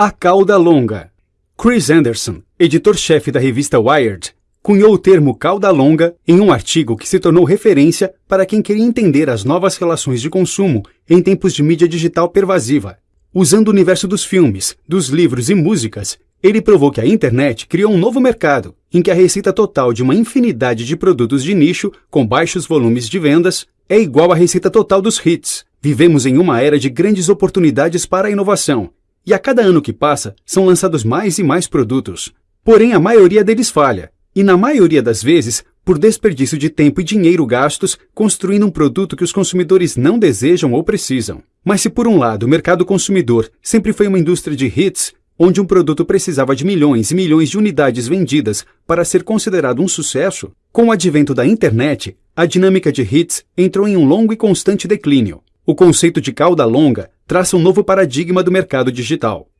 A cauda longa. Chris Anderson, editor-chefe da revista Wired, cunhou o termo cauda longa em um artigo que se tornou referência para quem queria entender as novas relações de consumo em tempos de mídia digital pervasiva. Usando o universo dos filmes, dos livros e músicas, ele provou que a internet criou um novo mercado, em que a receita total de uma infinidade de produtos de nicho com baixos volumes de vendas é igual à receita total dos hits. Vivemos em uma era de grandes oportunidades para a inovação, e a cada ano que passa são lançados mais e mais produtos. Porém, a maioria deles falha, e na maioria das vezes, por desperdício de tempo e dinheiro gastos construindo um produto que os consumidores não desejam ou precisam. Mas se por um lado o mercado consumidor sempre foi uma indústria de hits, onde um produto precisava de milhões e milhões de unidades vendidas para ser considerado um sucesso, com o advento da internet, a dinâmica de hits entrou em um longo e constante declínio. O conceito de cauda longa traça um novo paradigma do mercado digital.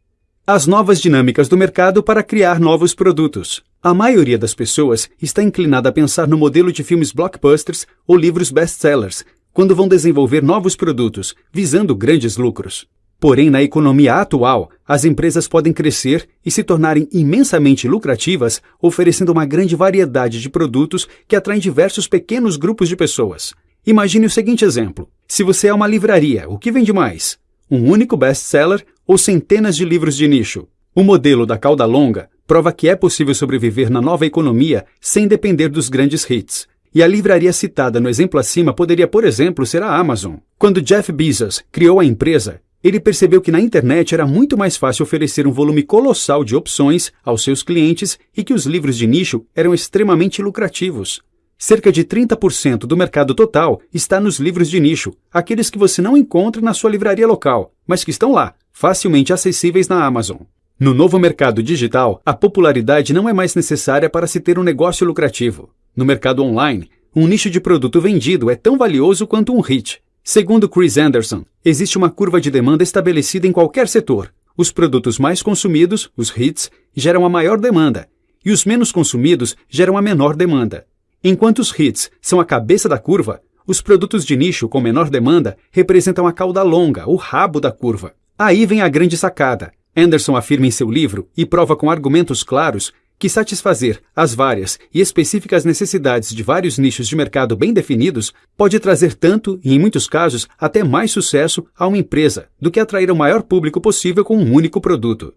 As novas dinâmicas do mercado para criar novos produtos. A maioria das pessoas está inclinada a pensar no modelo de filmes blockbusters ou livros best-sellers quando vão desenvolver novos produtos, visando grandes lucros. Porém, na economia atual, as empresas podem crescer e se tornarem imensamente lucrativas, oferecendo uma grande variedade de produtos que atraem diversos pequenos grupos de pessoas. Imagine o seguinte exemplo: se você é uma livraria, o que vende mais? Um único best-seller ou centenas de livros de nicho? O modelo da cauda longa prova que é possível sobreviver na nova economia sem depender dos grandes hits. E a livraria citada no exemplo acima poderia, por exemplo, ser a Amazon. Quando Jeff Bezos criou a empresa, ele percebeu que na internet era muito mais fácil oferecer um volume colossal de opções aos seus clientes e que os livros de nicho eram extremamente lucrativos. Cerca de 30% do mercado total está nos livros de nicho, aqueles que você não encontra na sua livraria local, mas que estão lá, facilmente acessíveis na Amazon. No novo mercado digital, a popularidade não é mais necessária para se ter um negócio lucrativo. No mercado online, um nicho de produto vendido é tão valioso quanto um hit. Segundo Chris Anderson, existe uma curva de demanda estabelecida em qualquer setor. Os produtos mais consumidos, os hits, geram a maior demanda, e os menos consumidos geram a menor demanda. Enquanto os hits são a cabeça da curva, os produtos de nicho com menor demanda representam a cauda longa, o rabo da curva. Aí vem a grande sacada. Anderson afirma em seu livro e prova com argumentos claros que satisfazer as várias e específicas necessidades de vários nichos de mercado bem definidos pode trazer tanto, e em muitos casos, até mais sucesso a uma empresa do que atrair o maior público possível com um único produto.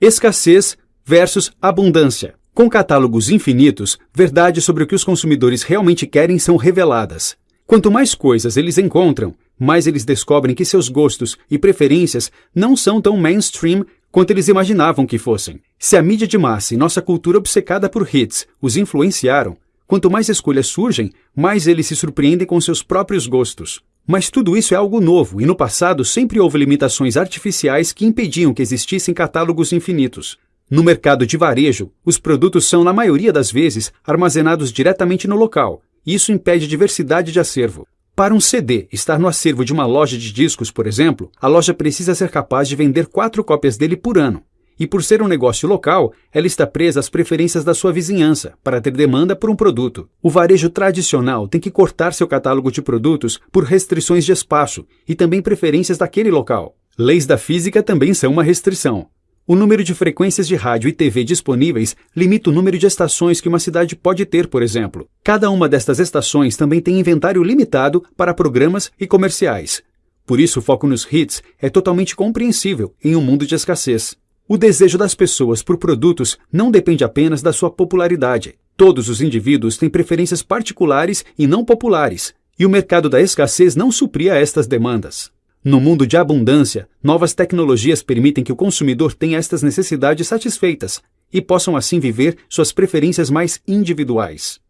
Escassez versus abundância. Com catálogos infinitos, verdades sobre o que os consumidores realmente querem são reveladas. Quanto mais coisas eles encontram, mais eles descobrem que seus gostos e preferências não são tão mainstream quanto eles imaginavam que fossem. Se a mídia de massa e nossa cultura obcecada por hits os influenciaram, quanto mais escolhas surgem, mais eles se surpreendem com seus próprios gostos. Mas tudo isso é algo novo, e no passado sempre houve limitações artificiais que impediam que existissem catálogos infinitos. No mercado de varejo, os produtos são, na maioria das vezes, armazenados diretamente no local, isso impede diversidade de acervo. Para um CD estar no acervo de uma loja de discos, por exemplo, a loja precisa ser capaz de vender quatro cópias dele por ano. E por ser um negócio local, ela está presa às preferências da sua vizinhança para ter demanda por um produto. O varejo tradicional tem que cortar seu catálogo de produtos por restrições de espaço e também preferências daquele local. Leis da física também são uma restrição. O número de frequências de rádio e TV disponíveis limita o número de estações que uma cidade pode ter, por exemplo. Cada uma destas estações também tem inventário limitado para programas e comerciais. Por isso, o foco nos hits é totalmente compreensível em um mundo de escassez. O desejo das pessoas por produtos não depende apenas da sua popularidade. Todos os indivíduos têm preferências particulares e não populares, e o mercado da escassez não supria estas demandas. No mundo de abundância, novas tecnologias permitem que o consumidor tenha estas necessidades satisfeitas e possam assim viver suas preferências mais individuais.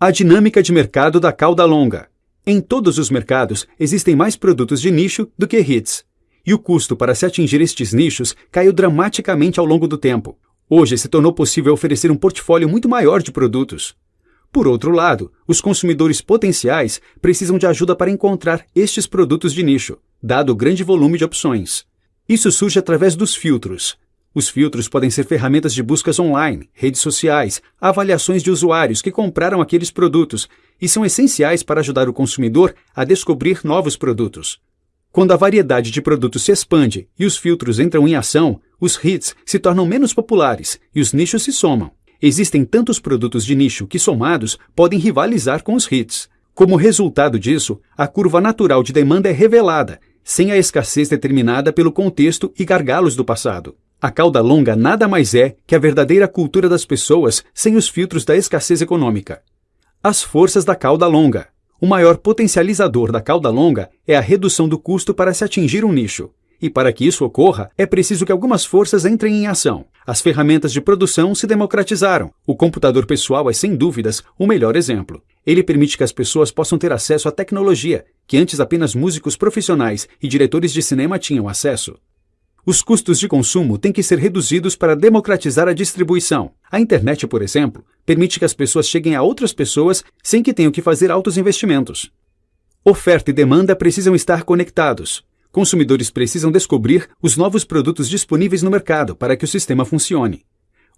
A dinâmica de mercado da cauda longa. Em todos os mercados existem mais produtos de nicho do que hits, e o custo para se atingir estes nichos caiu dramaticamente ao longo do tempo. Hoje se tornou possível oferecer um portfólio muito maior de produtos. Por outro lado, os consumidores potenciais precisam de ajuda para encontrar estes produtos de nicho dado o grande volume de opções. Isso surge através dos filtros. Os filtros podem ser ferramentas de buscas online, redes sociais, avaliações de usuários que compraram aqueles produtos e são essenciais para ajudar o consumidor a descobrir novos produtos. Quando a variedade de produtos se expande e os filtros entram em ação, os hits se tornam menos populares e os nichos se somam. Existem tantos produtos de nicho que, somados, podem rivalizar com os hits. Como resultado disso, a curva natural de demanda é revelada, sem a escassez determinada pelo contexto e gargalos do passado. A cauda longa nada mais é que a verdadeira cultura das pessoas sem os filtros da escassez econômica. As forças da cauda longa. O maior potencializador da cauda longa é a redução do custo para se atingir um nicho. E para que isso ocorra, é preciso que algumas forças entrem em ação. As ferramentas de produção se democratizaram. O computador pessoal é, sem dúvidas, o melhor exemplo. Ele permite que as pessoas possam ter acesso à tecnologia, que antes apenas músicos profissionais e diretores de cinema tinham acesso. Os custos de consumo têm que ser reduzidos para democratizar a distribuição. A internet, por exemplo, permite que as pessoas cheguem a outras pessoas sem que tenham que fazer altos investimentos. Oferta e demanda precisam estar conectados. Consumidores precisam descobrir os novos produtos disponíveis no mercado para que o sistema funcione.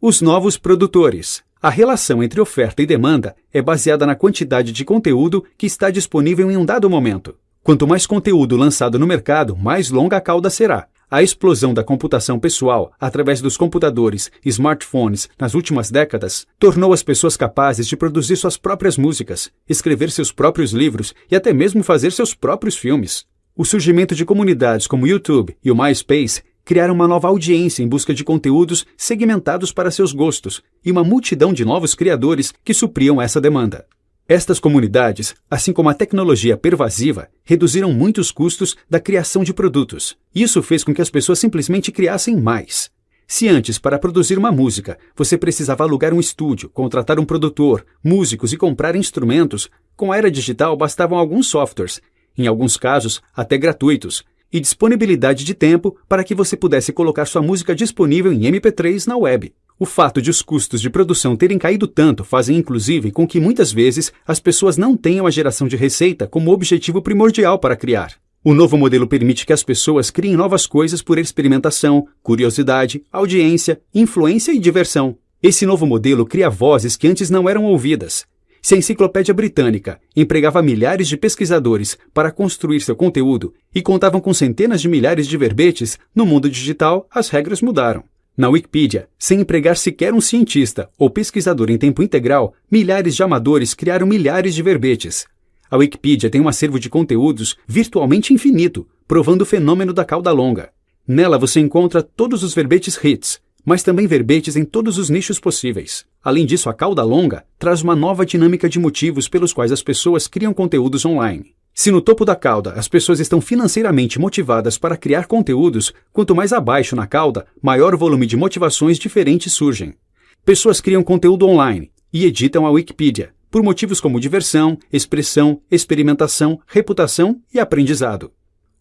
Os novos produtores. A relação entre oferta e demanda é baseada na quantidade de conteúdo que está disponível em um dado momento. Quanto mais conteúdo lançado no mercado, mais longa a cauda será. A explosão da computação pessoal através dos computadores e smartphones nas últimas décadas tornou as pessoas capazes de produzir suas próprias músicas, escrever seus próprios livros e até mesmo fazer seus próprios filmes. O surgimento de comunidades como o YouTube e o MySpace criaram uma nova audiência em busca de conteúdos segmentados para seus gostos e uma multidão de novos criadores que supriam essa demanda. Estas comunidades, assim como a tecnologia pervasiva, reduziram muitos custos da criação de produtos. Isso fez com que as pessoas simplesmente criassem mais. Se antes, para produzir uma música, você precisava alugar um estúdio, contratar um produtor, músicos e comprar instrumentos, com a era digital bastavam alguns softwares em alguns casos até gratuitos, e disponibilidade de tempo para que você pudesse colocar sua música disponível em MP3 na web. O fato de os custos de produção terem caído tanto fazem inclusive com que muitas vezes as pessoas não tenham a geração de receita como objetivo primordial para criar. O novo modelo permite que as pessoas criem novas coisas por experimentação, curiosidade, audiência, influência e diversão. Esse novo modelo cria vozes que antes não eram ouvidas, se a Enciclopédia Britânica empregava milhares de pesquisadores para construir seu conteúdo e contavam com centenas de milhares de verbetes, no mundo digital as regras mudaram. Na Wikipedia, sem empregar sequer um cientista ou pesquisador em tempo integral, milhares de amadores criaram milhares de verbetes. A Wikipedia tem um acervo de conteúdos virtualmente infinito, provando o fenômeno da cauda longa. Nela você encontra todos os verbetes hits, mas também verbetes em todos os nichos possíveis. Além disso, a cauda longa traz uma nova dinâmica de motivos pelos quais as pessoas criam conteúdos online. Se no topo da cauda as pessoas estão financeiramente motivadas para criar conteúdos, quanto mais abaixo na cauda, maior volume de motivações diferentes surgem. Pessoas criam conteúdo online e editam a Wikipedia, por motivos como diversão, expressão, experimentação, reputação e aprendizado.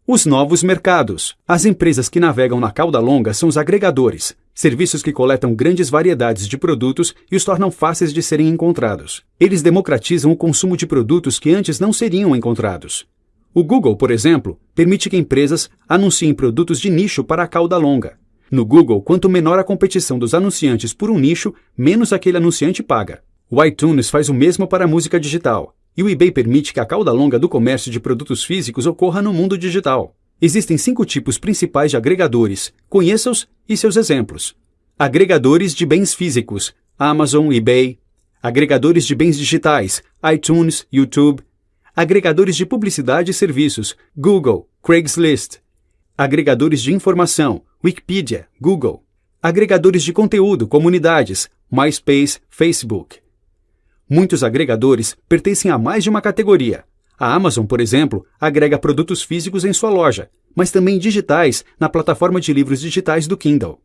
Os novos mercados. As empresas que navegam na cauda longa são os agregadores, serviços que coletam grandes variedades de produtos e os tornam fáceis de serem encontrados. Eles democratizam o consumo de produtos que antes não seriam encontrados. O Google, por exemplo, permite que empresas anunciem produtos de nicho para a cauda longa. No Google, quanto menor a competição dos anunciantes por um nicho, menos aquele anunciante paga. O iTunes faz o mesmo para a música digital. E o eBay permite que a cauda longa do comércio de produtos físicos ocorra no mundo digital. Existem cinco tipos principais de agregadores. Conheça-os e seus exemplos. Agregadores de bens físicos: Amazon, eBay. Agregadores de bens digitais: iTunes, YouTube. Agregadores de publicidade e serviços: Google, Craigslist. Agregadores de informação: Wikipedia, Google. Agregadores de conteúdo, comunidades: MySpace, Facebook. Muitos agregadores pertencem a mais de uma categoria. A Amazon, por exemplo, agrega produtos físicos em sua loja, mas também digitais na plataforma de livros digitais do Kindle.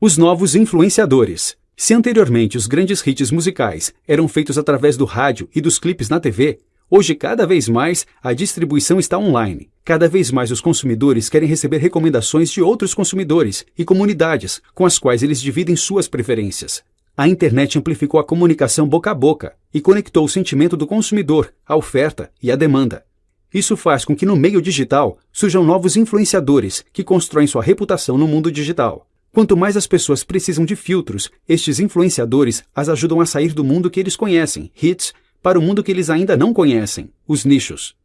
Os novos influenciadores. Se anteriormente os grandes hits musicais eram feitos através do rádio e dos clipes na TV, hoje cada vez mais a distribuição está online. Cada vez mais os consumidores querem receber recomendações de outros consumidores e comunidades com as quais eles dividem suas preferências. A internet amplificou a comunicação boca a boca e conectou o sentimento do consumidor, a oferta e a demanda. Isso faz com que no meio digital surjam novos influenciadores que constroem sua reputação no mundo digital. Quanto mais as pessoas precisam de filtros, estes influenciadores as ajudam a sair do mundo que eles conhecem, hits, para o mundo que eles ainda não conhecem, os nichos.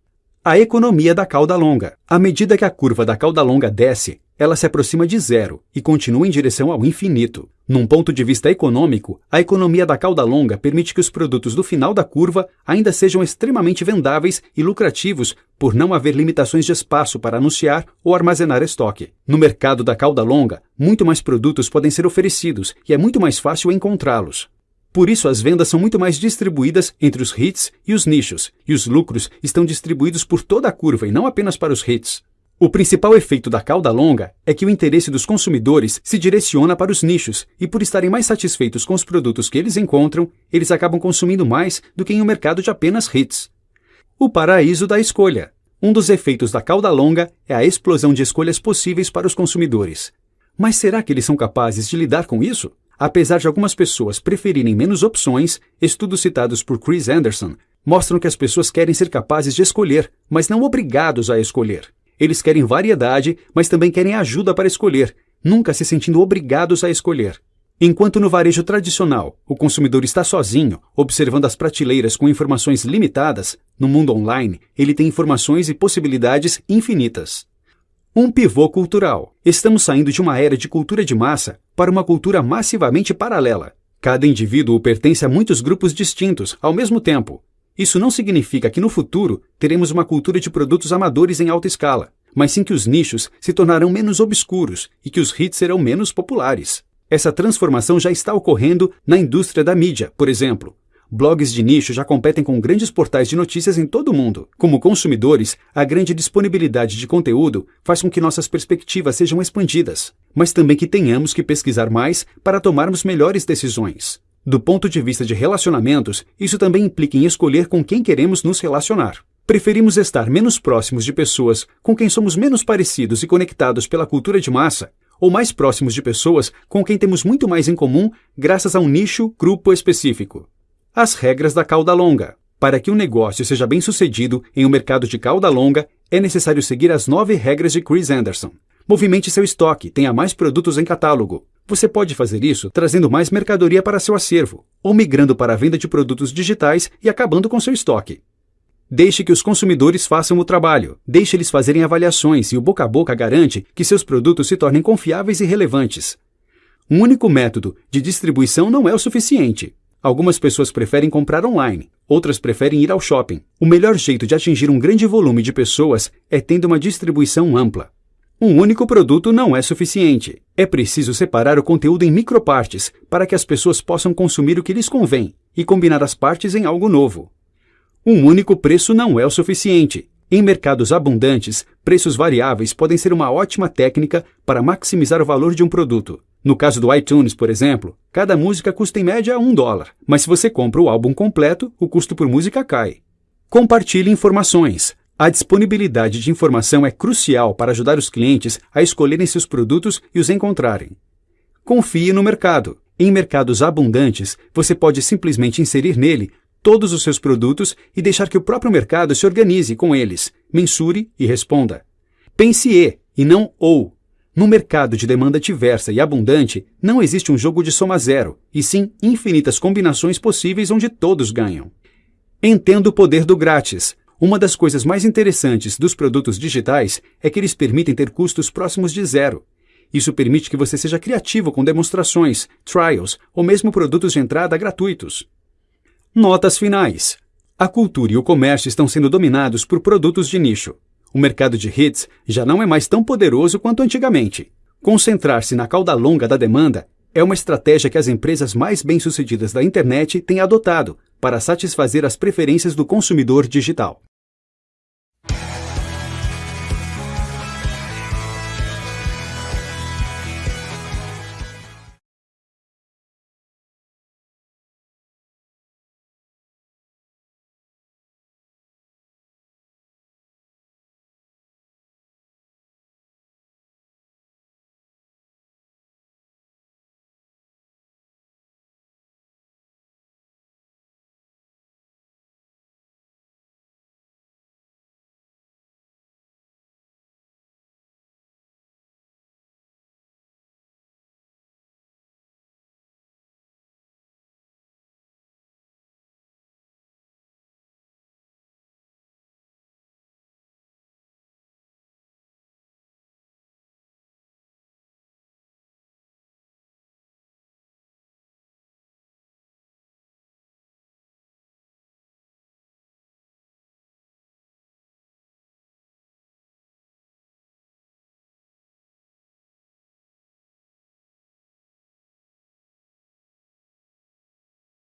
A economia da cauda longa. À medida que a curva da cauda longa desce, ela se aproxima de zero e continua em direção ao infinito. Num ponto de vista econômico, a economia da cauda longa permite que os produtos do final da curva ainda sejam extremamente vendáveis e lucrativos por não haver limitações de espaço para anunciar ou armazenar estoque. No mercado da cauda longa, muito mais produtos podem ser oferecidos e é muito mais fácil encontrá-los. Por isso, as vendas são muito mais distribuídas entre os hits e os nichos, e os lucros estão distribuídos por toda a curva e não apenas para os hits. O principal efeito da cauda longa é que o interesse dos consumidores se direciona para os nichos e, por estarem mais satisfeitos com os produtos que eles encontram, eles acabam consumindo mais do que em um mercado de apenas hits. O paraíso da escolha. Um dos efeitos da cauda longa é a explosão de escolhas possíveis para os consumidores. Mas será que eles são capazes de lidar com isso? Apesar de algumas pessoas preferirem menos opções, estudos citados por Chris Anderson mostram que as pessoas querem ser capazes de escolher, mas não obrigados a escolher. Eles querem variedade, mas também querem ajuda para escolher, nunca se sentindo obrigados a escolher. Enquanto no varejo tradicional o consumidor está sozinho, observando as prateleiras com informações limitadas, no mundo online ele tem informações e possibilidades infinitas. Um pivô cultural. Estamos saindo de uma era de cultura de massa para uma cultura massivamente paralela. Cada indivíduo pertence a muitos grupos distintos ao mesmo tempo. Isso não significa que no futuro teremos uma cultura de produtos amadores em alta escala, mas sim que os nichos se tornarão menos obscuros e que os hits serão menos populares. Essa transformação já está ocorrendo na indústria da mídia, por exemplo. Blogs de nicho já competem com grandes portais de notícias em todo o mundo. Como consumidores, a grande disponibilidade de conteúdo faz com que nossas perspectivas sejam expandidas, mas também que tenhamos que pesquisar mais para tomarmos melhores decisões. Do ponto de vista de relacionamentos, isso também implica em escolher com quem queremos nos relacionar. Preferimos estar menos próximos de pessoas com quem somos menos parecidos e conectados pela cultura de massa, ou mais próximos de pessoas com quem temos muito mais em comum graças a um nicho, grupo específico. As regras da cauda longa. Para que um negócio seja bem sucedido em um mercado de cauda longa, é necessário seguir as nove regras de Chris Anderson. Movimente seu estoque, tenha mais produtos em catálogo. Você pode fazer isso trazendo mais mercadoria para seu acervo, ou migrando para a venda de produtos digitais e acabando com seu estoque. Deixe que os consumidores façam o trabalho. Deixe eles fazerem avaliações e o boca a boca garante que seus produtos se tornem confiáveis e relevantes. Um único método de distribuição não é o suficiente. Algumas pessoas preferem comprar online, outras preferem ir ao shopping. O melhor jeito de atingir um grande volume de pessoas é tendo uma distribuição ampla. Um único produto não é suficiente. É preciso separar o conteúdo em micropartes para que as pessoas possam consumir o que lhes convém e combinar as partes em algo novo. Um único preço não é o suficiente. Em mercados abundantes, preços variáveis podem ser uma ótima técnica para maximizar o valor de um produto. No caso do iTunes, por exemplo, cada música custa em média um dólar, mas se você compra o álbum completo, o custo por música cai. Compartilhe informações. A disponibilidade de informação é crucial para ajudar os clientes a escolherem seus produtos e os encontrarem. Confie no mercado. Em mercados abundantes, você pode simplesmente inserir nele todos os seus produtos e deixar que o próprio mercado se organize com eles, mensure e responda. Pense e, e não ou. No mercado de demanda diversa e abundante, não existe um jogo de soma zero, e sim infinitas combinações possíveis onde todos ganham. Entenda o poder do grátis. Uma das coisas mais interessantes dos produtos digitais é que eles permitem ter custos próximos de zero. Isso permite que você seja criativo com demonstrações, trials ou mesmo produtos de entrada gratuitos. Notas finais. A cultura e o comércio estão sendo dominados por produtos de nicho. O mercado de hits já não é mais tão poderoso quanto antigamente. Concentrar-se na cauda longa da demanda é uma estratégia que as empresas mais bem-sucedidas da internet têm adotado para satisfazer as preferências do consumidor digital.